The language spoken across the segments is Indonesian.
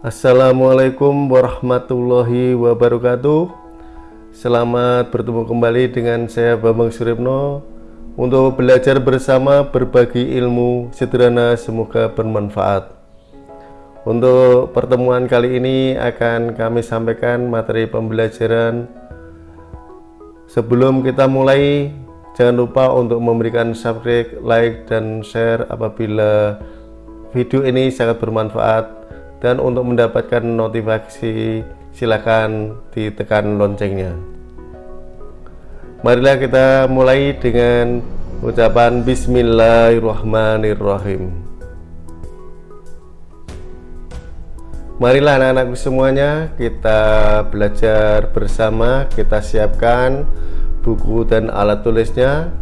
Assalamualaikum warahmatullahi wabarakatuh. Selamat bertemu kembali dengan saya Bambang Suripno Untuk belajar bersama berbagi ilmu sederhana semoga bermanfaat. Untuk pertemuan kali ini akan kami sampaikan materi pembelajaran. Sebelum kita mulai jangan lupa untuk memberikan subscribe, like, dan share apabila video ini sangat bermanfaat dan untuk mendapatkan notifikasi silakan ditekan loncengnya. Marilah kita mulai dengan ucapan bismillahirrahmanirrahim. Marilah anak-anakku semuanya kita belajar bersama kita siapkan buku dan alat tulisnya.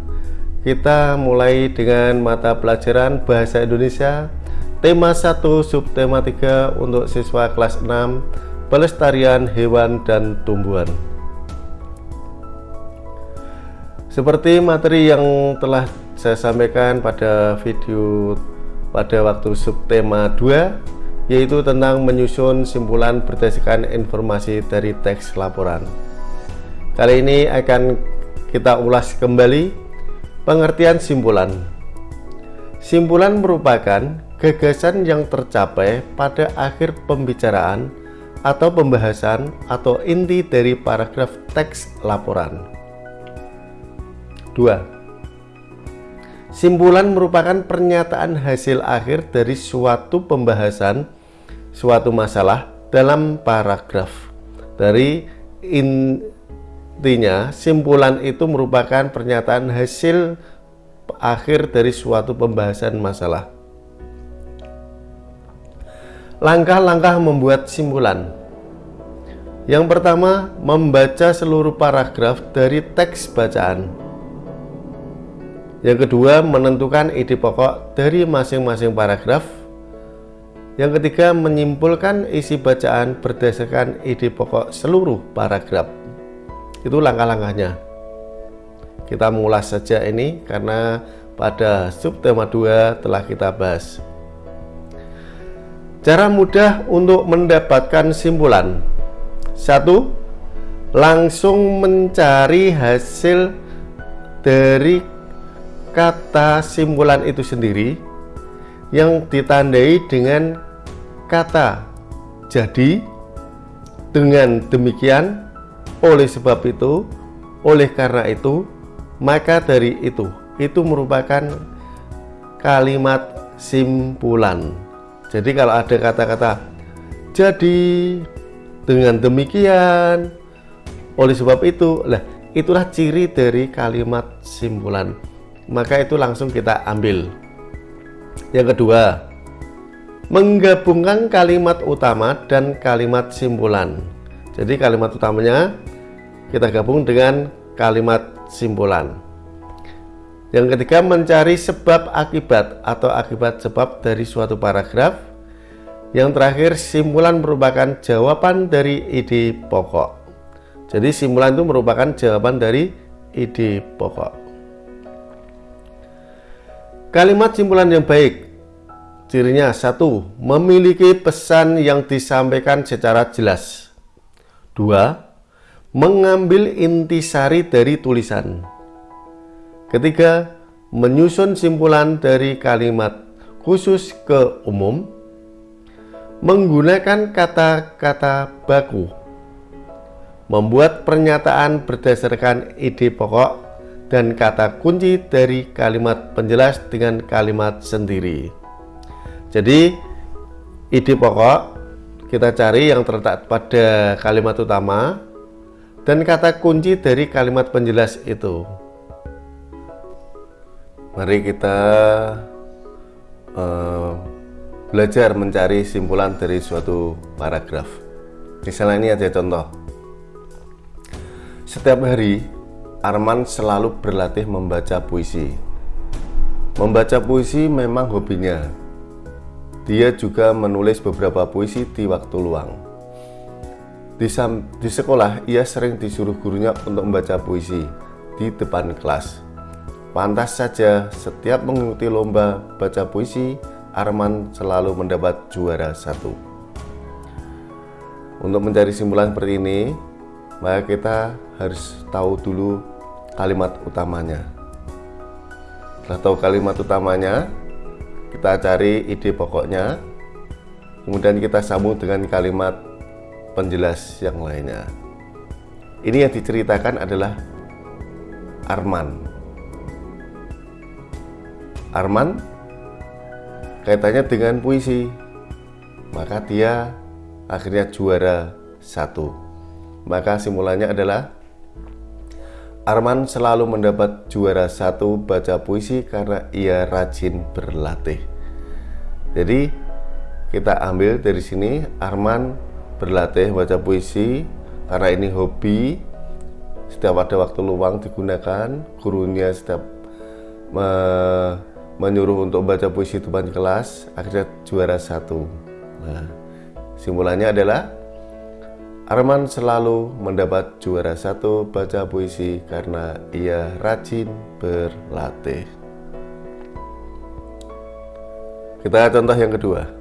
Kita mulai dengan mata pelajaran bahasa Indonesia Tema 1 subtema 3 untuk siswa kelas 6 Pelestarian hewan dan tumbuhan. Seperti materi yang telah saya sampaikan pada video pada waktu subtema 2 yaitu tentang menyusun simpulan berdasarkan informasi dari teks laporan. Kali ini akan kita ulas kembali pengertian simpulan. Simpulan merupakan gagasan yang tercapai pada akhir pembicaraan atau pembahasan atau inti dari paragraf teks laporan. 2. Simpulan merupakan pernyataan hasil akhir dari suatu pembahasan suatu masalah dalam paragraf. Dari intinya, simpulan itu merupakan pernyataan hasil akhir dari suatu pembahasan masalah. Langkah-langkah membuat simpulan. Yang pertama, membaca seluruh paragraf dari teks bacaan. Yang kedua, menentukan ide pokok dari masing-masing paragraf. Yang ketiga, menyimpulkan isi bacaan berdasarkan ide pokok seluruh paragraf. Itu langkah-langkahnya. Kita mengulas saja ini karena pada subtema 2 telah kita bahas Cara mudah untuk mendapatkan simpulan. Satu Langsung mencari hasil dari kata simpulan itu sendiri Yang ditandai dengan kata jadi Dengan demikian Oleh sebab itu Oleh karena itu Maka dari itu Itu merupakan kalimat simpulan jadi kalau ada kata-kata jadi dengan demikian oleh sebab itu lah itulah ciri dari kalimat simpulan. Maka itu langsung kita ambil. Yang kedua menggabungkan kalimat utama dan kalimat simpulan. Jadi kalimat utamanya kita gabung dengan kalimat simpulan yang ketiga, mencari sebab akibat atau akibat sebab dari suatu paragraf. Yang terakhir, simpulan merupakan jawaban dari ide pokok. Jadi simpulan itu merupakan jawaban dari ide pokok. Kalimat simpulan yang baik Cirinya satu, memiliki pesan yang disampaikan secara jelas. Dua, mengambil intisari dari tulisan. Ketiga, menyusun simpulan dari kalimat khusus ke umum menggunakan kata-kata baku membuat pernyataan berdasarkan ide pokok dan kata kunci dari kalimat penjelas dengan kalimat sendiri. Jadi ide pokok kita cari yang terletak pada kalimat utama dan kata kunci dari kalimat penjelas itu Mari kita uh, belajar mencari simpulan dari suatu paragraf. Misalnya ini ada contoh. Setiap hari Arman selalu berlatih membaca puisi. Membaca puisi memang hobinya. Dia juga menulis beberapa puisi di waktu luang. Di, di sekolah, ia sering disuruh gurunya untuk membaca puisi di depan kelas. Pantas saja setiap mengikuti lomba baca puisi, Arman selalu mendapat juara satu. untuk mencari simpulan seperti ini maka kita harus tahu dulu kalimat utamanya. Setelah tahu kalimat utamanya kita cari ide pokoknya. Kemudian kita sambung dengan kalimat penjelas yang lainnya. Ini yang diceritakan adalah Arman Arman kaitannya dengan puisi. Maka dia akhirnya juara satu. Maka simpulannya adalah Arman selalu mendapat juara satu baca puisi karena ia rajin berlatih. Jadi kita ambil dari sini Arman berlatih baca puisi karena ini hobi. Setiap ada waktu luang digunakan gurunya setiap me menyuruh untuk baca puisi depan kelas akhirnya juara satu nah simpulannya adalah Arman selalu mendapat juara satu baca puisi karena ia rajin berlatih kita contoh yang kedua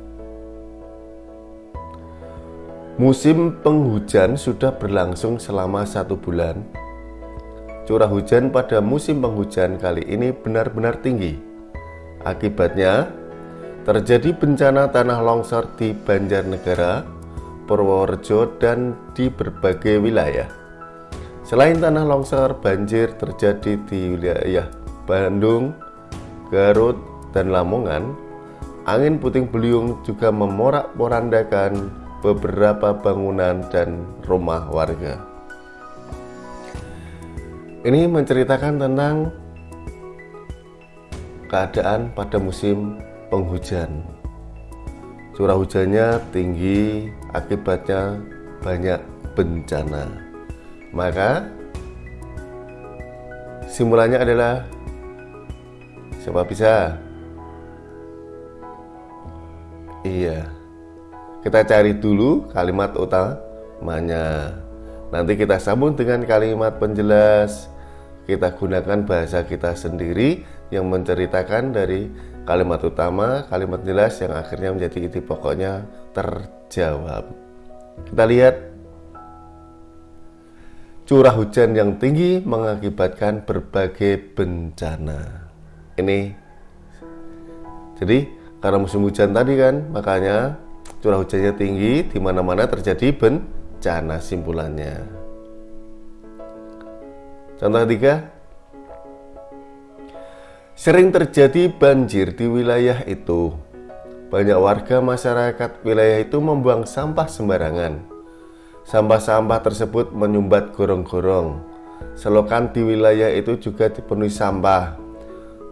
Musim penghujan sudah berlangsung selama satu bulan. Curah hujan pada musim penghujan kali ini benar-benar tinggi. Akibatnya, terjadi bencana tanah longsor di Banjarnegara, Purworejo, dan di berbagai wilayah. Selain tanah longsor, banjir terjadi di wilayah Bandung, Garut, dan Lamongan. Angin puting beliung juga memorak-porandakan beberapa bangunan dan rumah warga. Ini menceritakan tentang keadaan pada musim penghujan. Curah hujannya tinggi, akibatnya banyak bencana. Maka simpulannya adalah siapa bisa? Iya. Kita cari dulu kalimat utamanya. Nanti kita sambung dengan kalimat penjelas. Kita gunakan bahasa kita sendiri yang menceritakan dari kalimat utama, kalimat jelas yang akhirnya menjadi ide pokoknya terjawab. Kita lihat curah hujan yang tinggi mengakibatkan berbagai bencana. Ini jadi karena musim hujan tadi kan, makanya curah hujannya tinggi di mana-mana terjadi bencana simpulannya. Contoh ketiga, Sering terjadi banjir di wilayah itu. Banyak warga masyarakat wilayah itu membuang sampah sembarangan. Sampah-sampah tersebut menyumbat gorong-gorong. Selokan di wilayah itu juga dipenuhi sampah.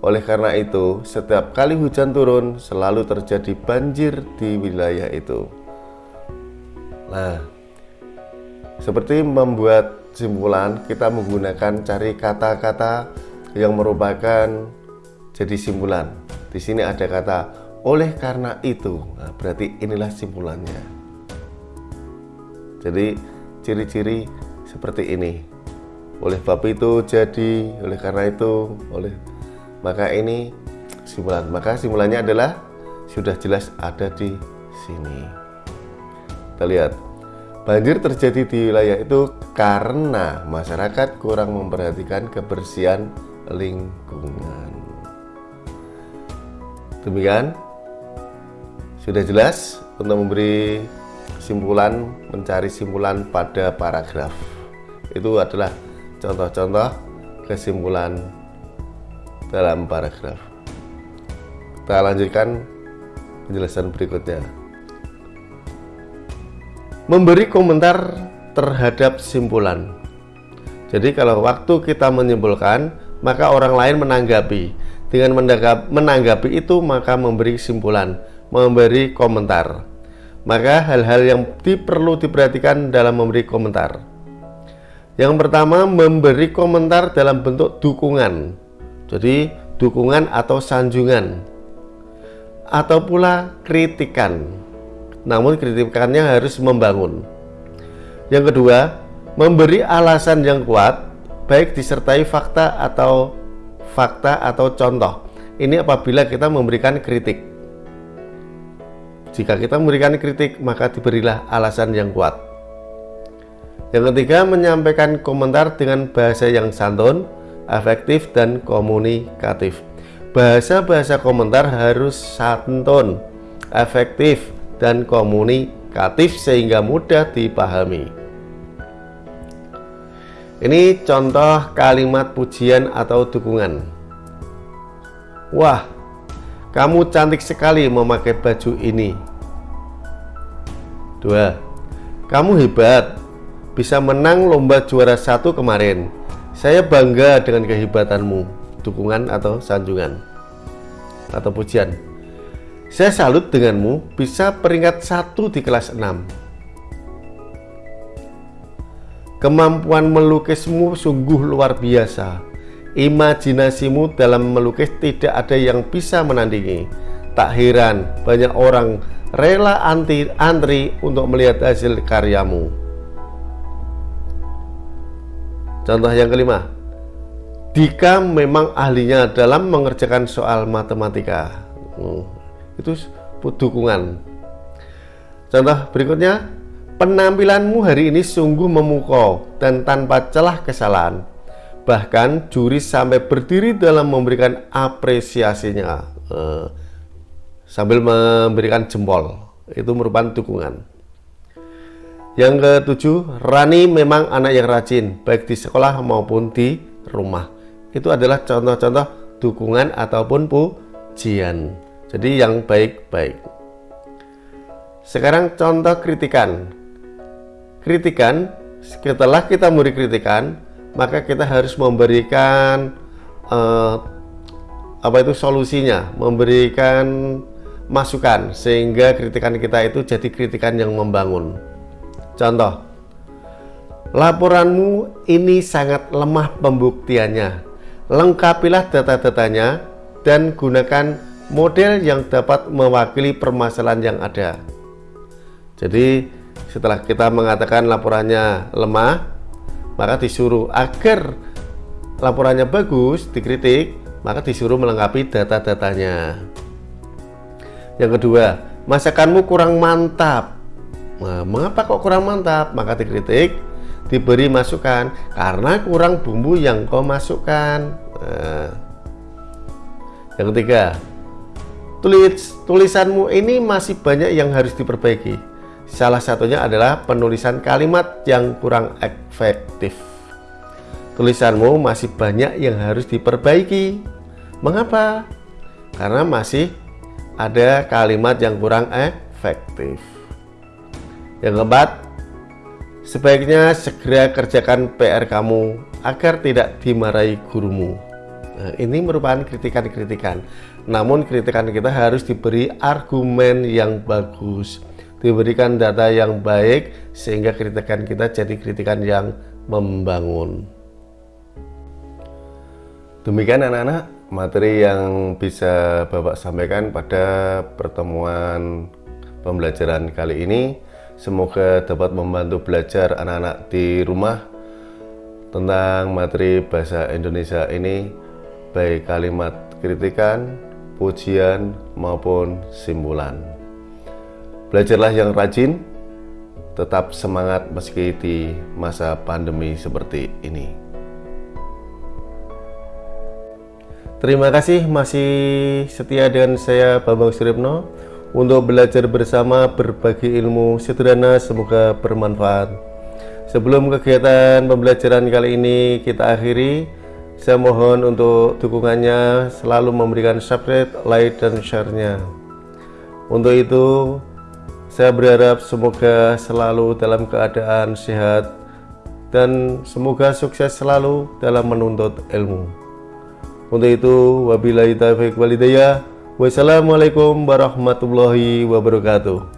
Oleh karena itu, setiap kali hujan turun selalu terjadi banjir di wilayah itu. Nah, seperti membuat simpulan, kita menggunakan cari kata-kata yang merupakan jadi simpulan. Di sini ada kata oleh karena itu. Nah, berarti inilah simpulannya. Jadi ciri-ciri seperti ini. Oleh bab itu jadi, oleh karena itu, oleh maka ini simpulan. Maka simpulannya adalah sudah jelas ada di sini. Kita lihat. Banjir terjadi di wilayah itu karena masyarakat kurang memperhatikan kebersihan lingkungan. Demikian sudah jelas untuk memberi simpulan mencari simpulan pada paragraf. Itu adalah contoh-contoh kesimpulan dalam paragraf. Kita lanjutkan penjelasan berikutnya. Memberi komentar terhadap simpulan. Jadi kalau waktu kita menyimpulkan, maka orang lain menanggapi dengan menanggapi itu maka memberi kesimpulan, memberi komentar. Maka hal-hal yang perlu diperhatikan dalam memberi komentar. Yang pertama, memberi komentar dalam bentuk dukungan. Jadi, dukungan atau sanjungan. Atau pula kritikan. Namun kritikannya harus membangun. Yang kedua, memberi alasan yang kuat baik disertai fakta atau fakta atau contoh. Ini apabila kita memberikan kritik. Jika kita memberikan kritik, maka diberilah alasan yang kuat. Yang ketiga, menyampaikan komentar dengan bahasa yang santun, efektif, dan komunikatif. Bahasa-bahasa komentar harus santun, efektif, dan komunikatif sehingga mudah dipahami. Ini contoh kalimat pujian atau dukungan. Wah, kamu cantik sekali memakai baju ini. Dua, kamu hebat, bisa menang lomba juara satu kemarin. Saya bangga dengan kehebatanmu. Dukungan atau sanjungan atau pujian. Saya salut denganmu bisa peringkat satu di kelas 6. Kemampuan melukismu sungguh luar biasa. Imajinasimu dalam melukis tidak ada yang bisa menandingi. Tak heran banyak orang rela anti antri untuk melihat hasil karyamu. Contoh yang kelima, Dika memang ahlinya dalam mengerjakan soal matematika. Hmm, itu dukungan. Contoh berikutnya, penampilanmu hari ini sungguh memukau dan tanpa celah kesalahan. Bahkan juri sampai berdiri dalam memberikan apresiasinya hmm, sambil memberikan jempol. Itu merupakan dukungan. Yang ketujuh, Rani memang anak yang rajin, baik di sekolah maupun di rumah. Itu adalah contoh-contoh dukungan ataupun pujian. Jadi yang baik-baik. Sekarang contoh kritikan. Kritikan, setelah kita memberi kritikan, maka kita harus memberikan uh, apa itu solusinya, memberikan masukan sehingga kritikan kita itu jadi kritikan yang membangun. Contoh, laporanmu ini sangat lemah pembuktiannya. Lengkapilah data-datanya dan gunakan model yang dapat mewakili permasalahan yang ada. Jadi, setelah kita mengatakan laporannya lemah, maka disuruh agar laporannya bagus, dikritik, maka disuruh melengkapi data-datanya. Yang kedua, masakanmu kurang mantap. Nah, mengapa kok kurang mantap? Maka dikritik, diberi masukan karena kurang bumbu yang kau masukkan. Nah, yang ketiga, tulis tulisanmu ini masih banyak yang harus diperbaiki. Salah satunya adalah penulisan kalimat yang kurang efektif. Tulisanmu masih banyak yang harus diperbaiki. Mengapa? Karena masih ada kalimat yang kurang efektif. Yang keempat, sebaiknya segera kerjakan PR kamu agar tidak dimarahi gurumu. Nah, ini merupakan kritikan-kritikan. Namun kritikan kita harus diberi argumen yang bagus, diberikan data yang baik sehingga kritikan kita jadi kritikan yang membangun. Demikian anak-anak materi yang bisa Bapak sampaikan pada pertemuan pembelajaran kali ini. Semoga dapat membantu belajar anak-anak di rumah tentang materi bahasa Indonesia ini baik kalimat kritikan, pujian maupun simpulan. Belajarlah yang rajin, tetap semangat meski di masa pandemi seperti ini. Terima kasih masih setia dengan saya Bambang Suripno untuk belajar bersama berbagi ilmu sederhana semoga bermanfaat. Sebelum kegiatan pembelajaran kali ini kita akhiri, saya mohon untuk dukungannya selalu memberikan subscribe, like, dan share-nya. Untuk itu, saya berharap semoga selalu dalam keadaan sehat dan semoga sukses selalu dalam menuntut ilmu. Untuk itu, wabillahi taufiq walidayah. Wassalamualaikum warahmatullahi wabarakatuh.